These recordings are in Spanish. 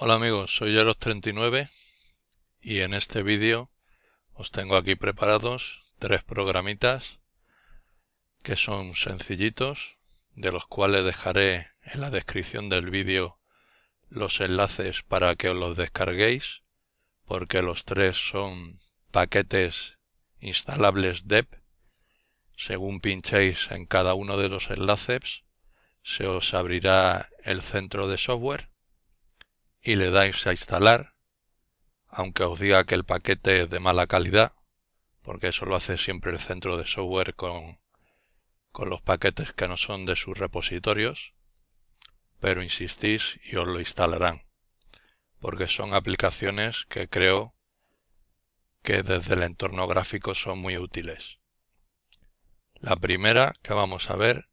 Hola amigos, soy Eros39 y en este vídeo os tengo aquí preparados tres programitas que son sencillitos, de los cuales dejaré en la descripción del vídeo los enlaces para que os los descarguéis, porque los tres son paquetes instalables DEP. Según pinchéis en cada uno de los enlaces, se os abrirá el centro de software y le dais a instalar, aunque os diga que el paquete es de mala calidad, porque eso lo hace siempre el centro de software con, con los paquetes que no son de sus repositorios, pero insistís y os lo instalarán, porque son aplicaciones que creo que desde el entorno gráfico son muy útiles. La primera que vamos a ver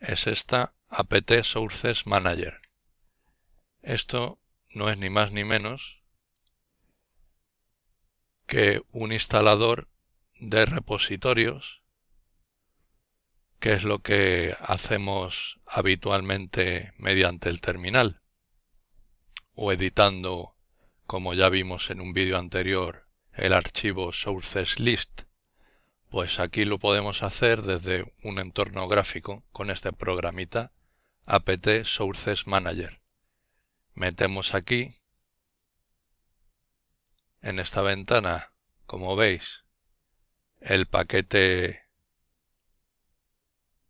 es esta apt sources manager esto no es ni más ni menos que un instalador de repositorios, que es lo que hacemos habitualmente mediante el terminal, o editando, como ya vimos en un vídeo anterior, el archivo sources list, pues aquí lo podemos hacer desde un entorno gráfico con este programita apt sources manager metemos aquí en esta ventana como veis el paquete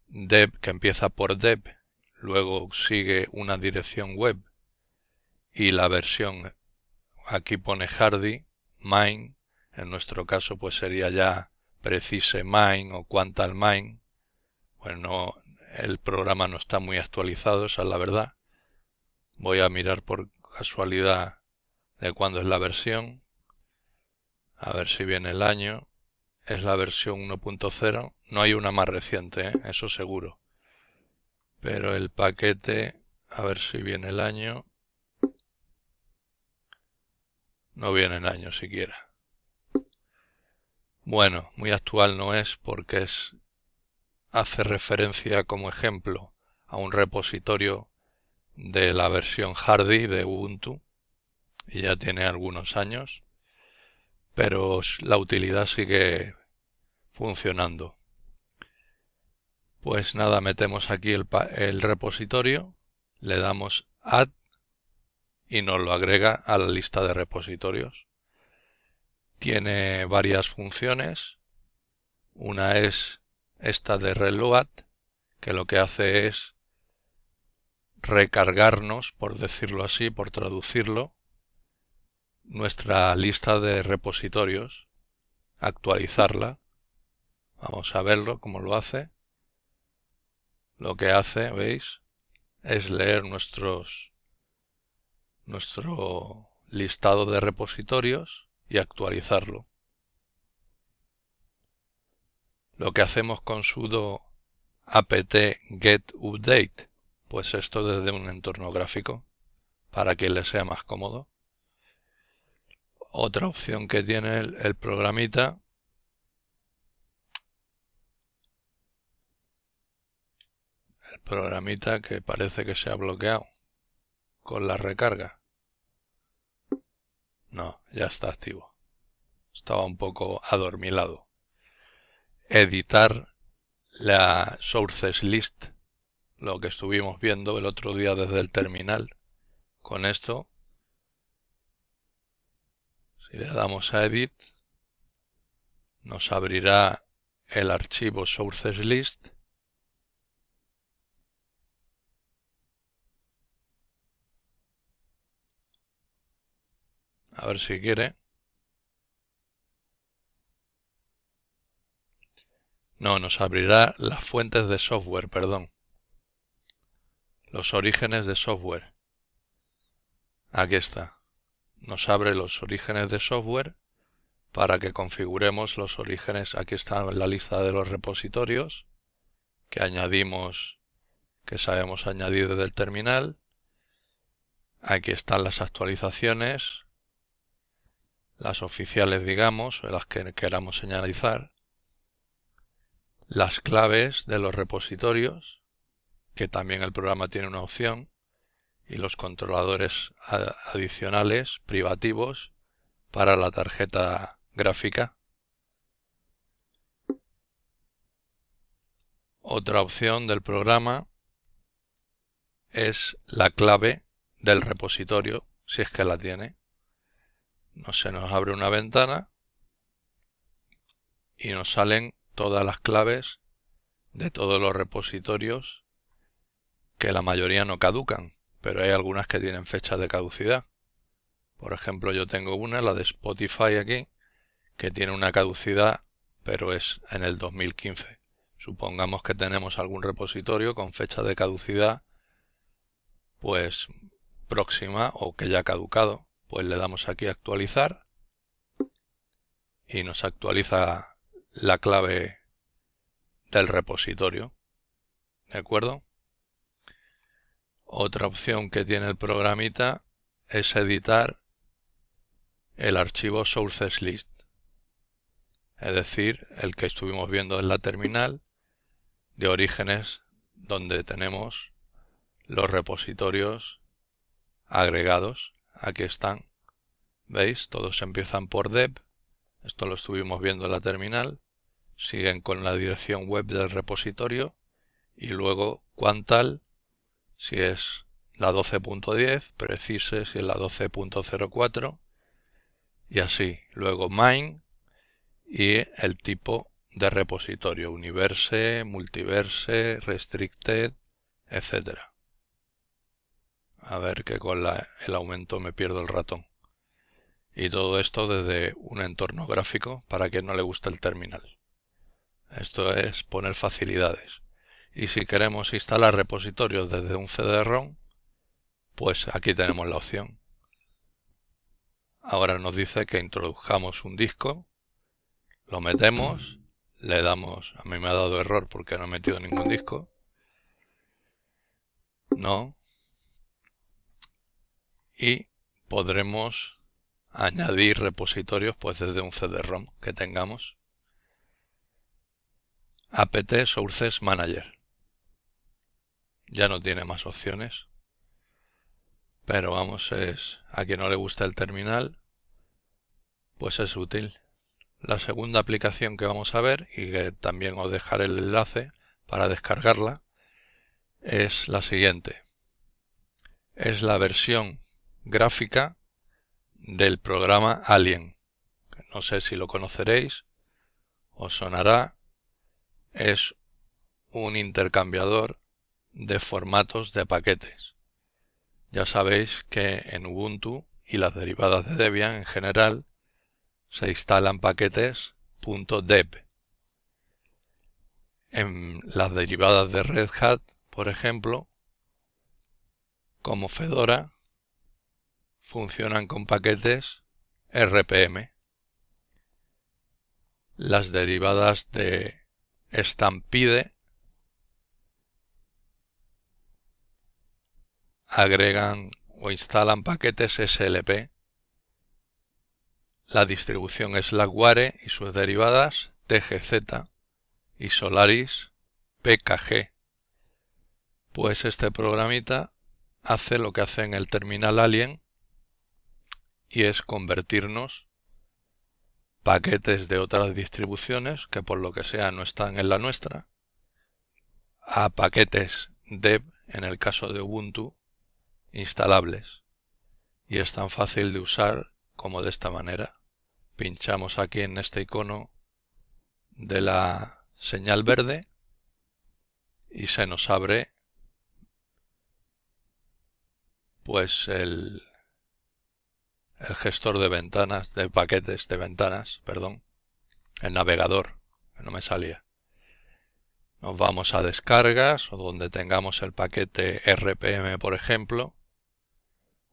deb que empieza por deb luego sigue una dirección web y la versión aquí pone hardy mine en nuestro caso pues sería ya precise mine o quantal mine. Bueno el programa no está muy actualizado esa es la verdad Voy a mirar por casualidad de cuándo es la versión. A ver si viene el año. Es la versión 1.0. No hay una más reciente, ¿eh? eso seguro. Pero el paquete, a ver si viene el año. No viene el año siquiera. Bueno, muy actual no es porque es hace referencia como ejemplo a un repositorio de la versión Hardy de Ubuntu y ya tiene algunos años, pero la utilidad sigue funcionando. Pues nada, metemos aquí el, repositorio, le damos Add y nos lo agrega a la lista de repositorios. Tiene varias funciones. Una es esta de reload, que lo que hace es recargarnos, por decirlo así, por traducirlo, nuestra lista de repositorios, actualizarla. Vamos a verlo cómo lo hace. Lo que hace, veis, es leer nuestro listado de repositorios y actualizarlo. Lo que hacemos con sudo apt get update pues esto desde un entorno gráfico para que le sea más cómodo. Otra opción que tiene el, programita el programita que parece que se ha bloqueado con la recarga. No, ya está activo. Estaba un poco adormilado. Editar la sources list lo que estuvimos viendo el otro día desde el terminal. Con esto, si le damos a Edit, nos abrirá el archivo Sources List a ver si quiere. No, nos abrirá las fuentes de software, perdón. Los orígenes de software. Aquí está. Nos abre los orígenes de software para que configuremos los orígenes. Aquí está la lista de los repositorios que añadimos, que sabemos añadir desde el terminal. Aquí están las actualizaciones, las oficiales digamos, las que queramos señalizar, las claves de los repositorios, que también el programa tiene una opción y los controladores adicionales privativos para la tarjeta gráfica. Otra opción del programa es la clave del repositorio, si es que la tiene. No se nos abre una ventana y nos salen todas las claves de todos los repositorios que la mayoría no caducan, pero hay algunas que tienen fecha de caducidad. Por ejemplo, yo tengo una, la de Spotify aquí, que tiene una caducidad, pero es en el 2015. Supongamos que tenemos algún repositorio con fecha de caducidad, pues próxima o que ya ha caducado, pues le damos aquí actualizar y nos actualiza la clave del repositorio. ¿De acuerdo? Otra opción que tiene el programita es editar el archivo sources list, es decir, el que estuvimos viendo en la terminal de orígenes donde tenemos los repositorios agregados. Aquí están. ¿Veis? Todos empiezan por deb. Esto lo estuvimos viendo en la terminal. Siguen con la dirección web del repositorio y luego Quantal si es la 12.10, precise si es la 12.04 y así. Luego mine y el tipo de repositorio, universe, multiverse, restricted, etc. A ver que con el aumento me pierdo el ratón. Y todo esto desde un entorno gráfico para que no le guste el terminal. Esto es poner facilidades y si queremos instalar repositorios desde un CD-ROM, pues aquí tenemos la opción. Ahora nos dice que introdujamos un disco, lo metemos, le damos, a mí me ha dado error porque no he metido ningún disco, no, y podremos añadir repositorios pues desde un CD-ROM que tengamos. apt sources manager ya no tiene más opciones. Pero vamos, es a quien no le gusta el terminal, pues es útil. La segunda aplicación que vamos a ver, y que también os dejaré el enlace para descargarla, es la siguiente. Es la versión gráfica del programa Alien. No sé si lo conoceréis, os sonará. Es un intercambiador de formatos de paquetes. Ya sabéis que en Ubuntu y las derivadas de Debian en general se instalan paquetes .deb. En las derivadas de Red Hat, por ejemplo, como Fedora, funcionan con paquetes RPM. Las derivadas de Stampede agregan o instalan paquetes SLP. La distribución Slackware y sus derivadas TGZ y Solaris PKG. Pues este programita hace lo que hace en el terminal Alien y es convertirnos paquetes de otras distribuciones que por lo que sea no están en la nuestra a paquetes dev en el caso de Ubuntu instalables y es tan fácil de usar como de esta manera. Pinchamos aquí en este icono de la señal verde y se nos abre pues el, el gestor de ventanas, de paquetes de ventanas, perdón, el navegador, que no me salía. Nos vamos a descargas o donde tengamos el paquete RPM, por ejemplo,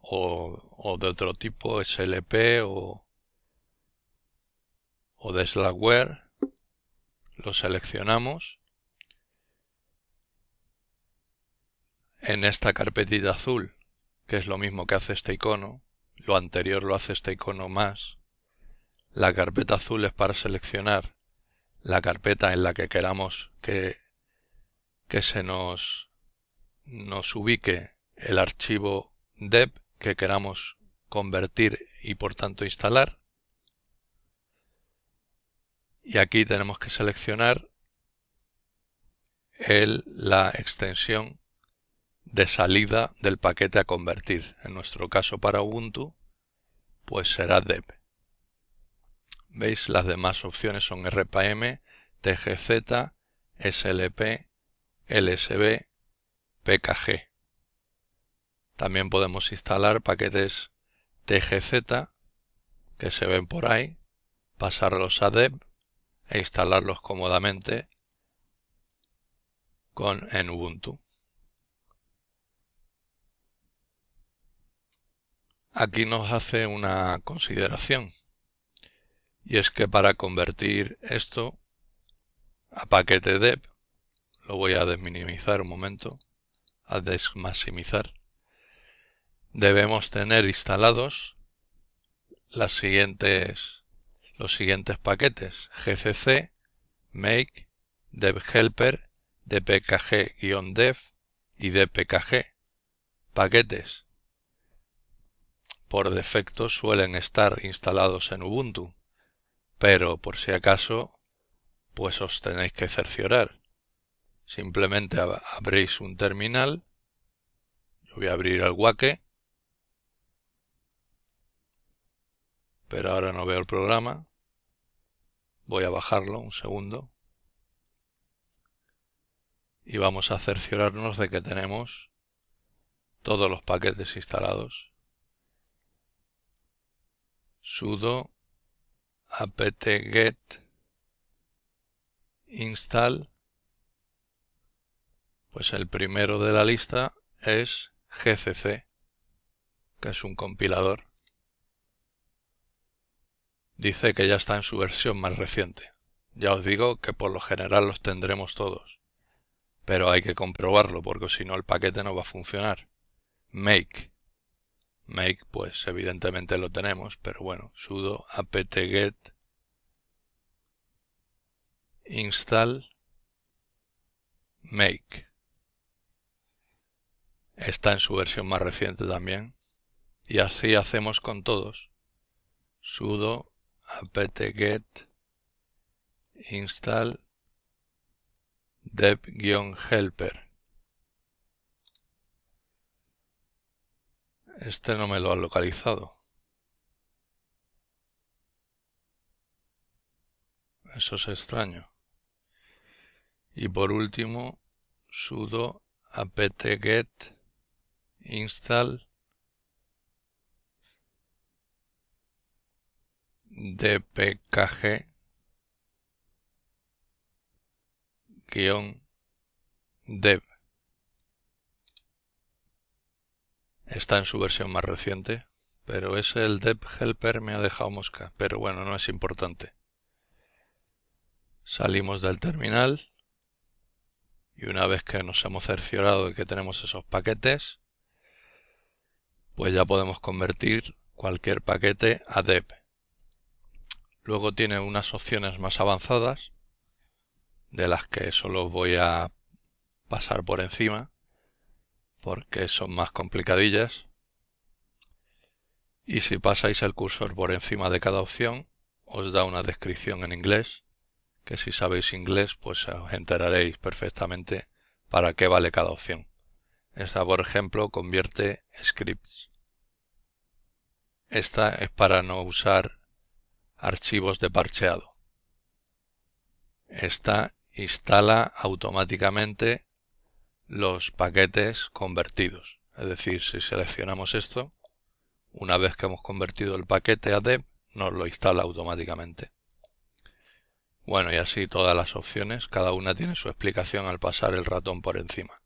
o, de otro tipo, SLP o, o de Slackware. Lo seleccionamos. En esta carpetita azul, que es lo mismo que hace este icono, lo anterior lo hace este icono más. La carpeta azul es para seleccionar la carpeta en la que queramos que, que se nos, nos ubique el archivo deb que queramos convertir y por tanto instalar. Y aquí tenemos que seleccionar el, la extensión de salida del paquete a convertir. En nuestro caso para Ubuntu, pues será deb. ¿Veis? Las demás opciones son RPM, TGZ, SLP, LSB, PKG. También podemos instalar paquetes TGZ que se ven por ahí, pasarlos a deb e instalarlos cómodamente con en Ubuntu. Aquí nos hace una consideración y es que para convertir esto a paquete deb lo voy a desminimizar un momento a desmaximizar debemos tener instalados los siguientes paquetes. Gcc make devhelper dpkg-dev y dpkg paquetes. Por defecto suelen estar instalados en Ubuntu pero por si acaso pues os tenéis que cerciorar. Simplemente abréis un terminal. Yo voy a abrir el Wake pero ahora no veo el programa. Voy a bajarlo un segundo. Y vamos a cerciorarnos de que tenemos todos los paquetes instalados. sudo apt-get install. Pues el primero de la lista es gcc que es un compilador dice que ya está en su versión más reciente. Ya os digo que por lo general los tendremos todos. Pero hay que comprobarlo porque si no el paquete no va a funcionar. Make. Make pues evidentemente lo tenemos pero bueno sudo apt-get install make. Está en su versión más reciente también. Y así hacemos con todos. Sudo apt-get install dev-helper Este no me lo ha localizado. Eso es extraño. Y por último, sudo apt-get install dpkg dev está en su versión más reciente, pero ese el dev helper me ha dejado mosca, pero bueno, no es importante. Salimos del terminal y una vez que nos hemos cerciorado de que tenemos esos paquetes, pues ya podemos convertir cualquier paquete a dev. Luego tiene unas opciones más avanzadas, de las que solo voy a pasar por encima, porque son más complicadillas. Y si pasáis el cursor por encima de cada opción, os da una descripción en inglés, que si sabéis inglés, pues os enteraréis perfectamente para qué vale cada opción. Esta, por ejemplo, convierte scripts. Esta es para no usar archivos de parcheado. Esta instala automáticamente los paquetes convertidos. Es decir, si seleccionamos esto, una vez que hemos convertido el paquete a dev, nos lo instala automáticamente. Bueno, y así todas las opciones, cada una tiene su explicación al pasar el ratón por encima.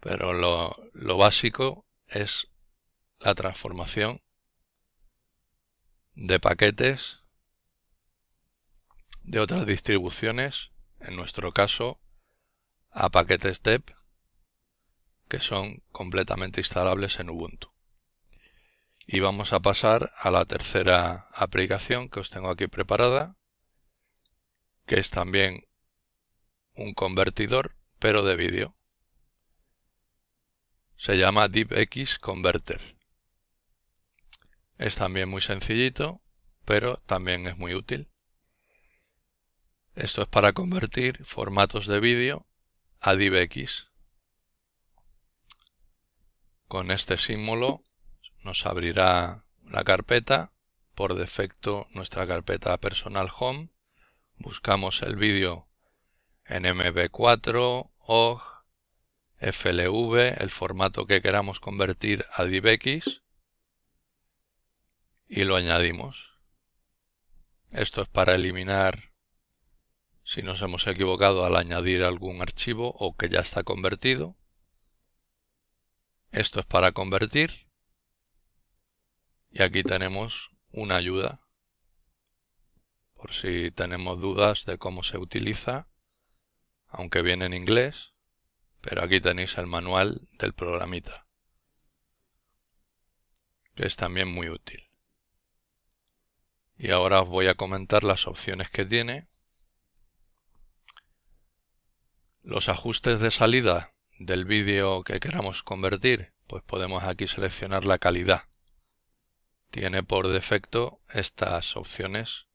Pero lo, lo básico es la transformación de paquetes de otras distribuciones, en nuestro caso a paquetes deb que son completamente instalables en Ubuntu. Y vamos a pasar a la tercera aplicación que os tengo aquí preparada, que es también un convertidor, pero de vídeo. se llama DivX Converter. Es también muy sencillito, pero también es muy útil. Esto es para convertir formatos de vídeo a DivX. Con este símbolo nos abrirá la carpeta, por defecto nuestra carpeta personal home. Buscamos el vídeo en MB4, OGG, FLV, el formato que queramos convertir a DivX y lo añadimos. Esto es para eliminar si nos hemos equivocado al añadir algún archivo o que ya está convertido. Esto es para convertir. Y aquí tenemos una ayuda por si tenemos dudas de cómo se utiliza, aunque viene en inglés, pero aquí tenéis el manual del programita, que es también muy útil. Y ahora os voy a comentar las opciones que tiene Los ajustes de salida del vídeo que queramos convertir, pues podemos aquí seleccionar la calidad. Tiene por defecto estas opciones.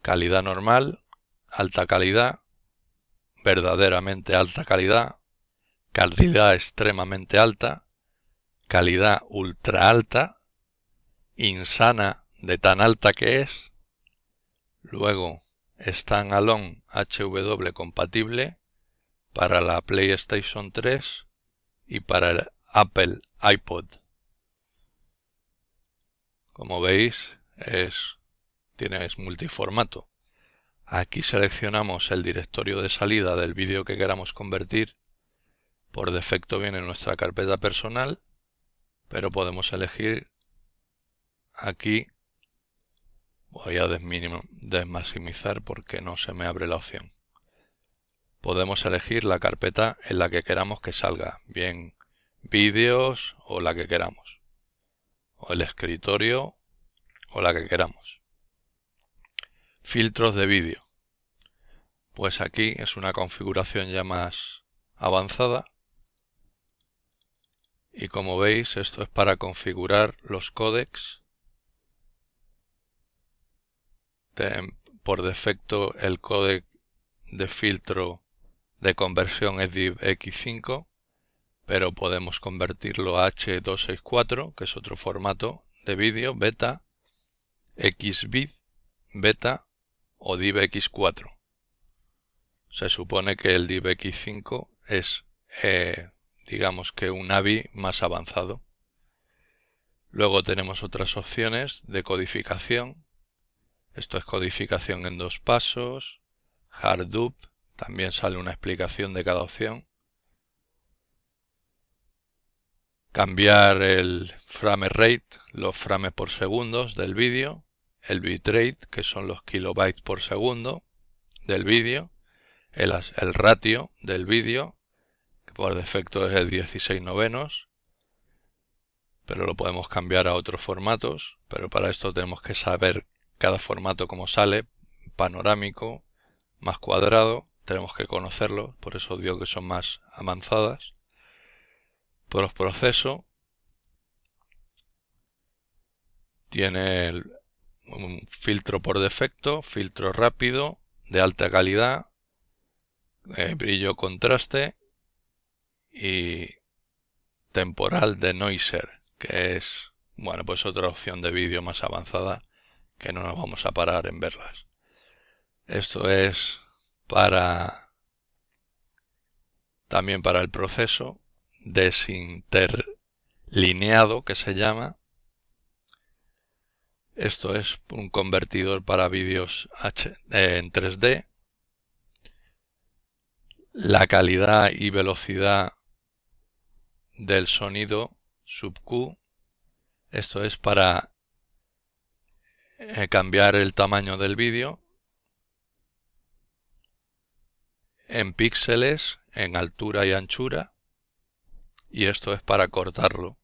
Calidad normal, alta calidad, verdaderamente alta calidad, calidad extremadamente alta, calidad ultra alta, insana de tan alta que es, luego standalone HW compatible, para la PlayStation 3 y para el Apple iPod. Como veis, es, tiene, multiformato. Aquí seleccionamos el directorio de salida del vídeo que queramos convertir. Por defecto viene en nuestra carpeta personal, pero podemos elegir aquí. Voy a desmaximizar porque no se me abre la opción podemos elegir la carpeta en la que queramos que salga, bien vídeos o la que queramos, o el escritorio o la que queramos. Filtros de vídeo. Pues aquí es una configuración ya más avanzada. Y como veis, esto es para configurar los códecs. Por defecto el códec de filtro de conversión es DivX5, pero podemos convertirlo a H264, que es otro formato de vídeo, beta, XVID, beta o DivX4. Se supone que el DivX5 es, eh, digamos que un AVI más avanzado. Luego tenemos otras opciones de codificación. Esto es codificación en dos pasos, Harddup, también sale una explicación de cada opción. Cambiar el frame rate, los frames por segundos del vídeo. El bitrate, que son los kilobytes por segundo del vídeo. El, el ratio del vídeo, que por defecto es el 16 novenos. Pero lo podemos cambiar a otros formatos. Pero para esto tenemos que saber cada formato como sale. Panorámico, más cuadrado tenemos que conocerlo, por eso digo que son más avanzadas. Por los procesos tiene un filtro por defecto, filtro rápido, de alta calidad, eh, brillo contraste y temporal de noiser, que es, bueno, pues otra opción de vídeo más avanzada que no nos vamos a parar en verlas. Esto es para también para el proceso desinterlineado que se llama. Esto es un convertidor para vídeos eh, en 3D. La calidad y velocidad del sonido sub Q. Esto es para eh, cambiar el tamaño del vídeo en píxeles, en altura y anchura, y esto es para cortarlo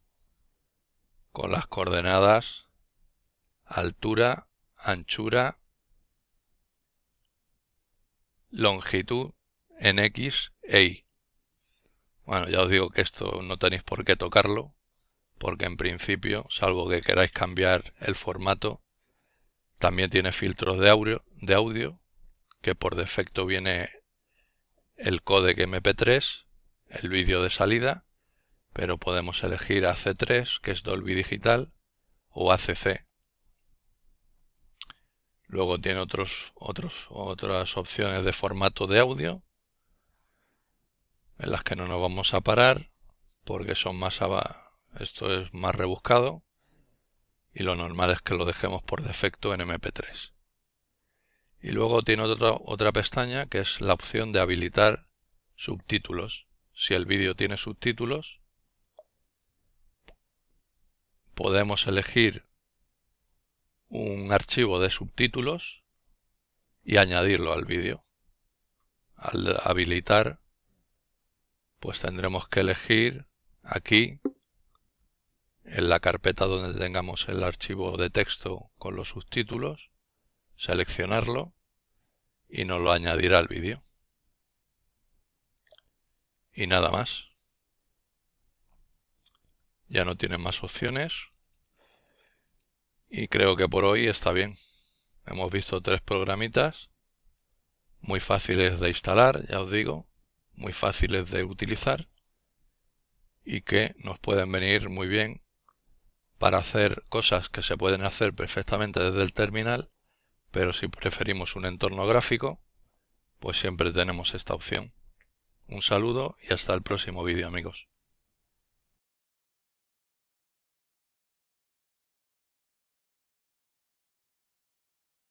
con las coordenadas altura, anchura, longitud en X e Y. Bueno, ya os digo que esto no tenéis por qué tocarlo, porque en principio, salvo que queráis cambiar el formato, también tiene filtros de audio, que por defecto viene el codec MP3, el vídeo de salida, pero podemos elegir AC3, que es Dolby Digital, o ACC. Luego tiene otros, otras opciones de formato de audio, en las que no nos vamos a parar, porque son más esto es más rebuscado, y lo normal es que lo dejemos por defecto en MP3. Y luego tiene otra, otra pestaña que es la opción de habilitar subtítulos. Si el vídeo tiene subtítulos, podemos elegir un archivo de subtítulos y añadirlo al vídeo. Al habilitar, pues tendremos que elegir aquí, en la carpeta donde tengamos el archivo de texto con los subtítulos, seleccionarlo y nos lo añadirá al vídeo. Y nada más. Ya no tiene más opciones. Y creo que por hoy está bien. Hemos visto tres programitas. Muy fáciles de instalar, ya os digo. Muy fáciles de utilizar. Y que nos pueden venir muy bien para hacer cosas que se pueden hacer perfectamente desde el terminal pero si preferimos un entorno gráfico, pues siempre tenemos esta opción. Un saludo y hasta el próximo vídeo amigos.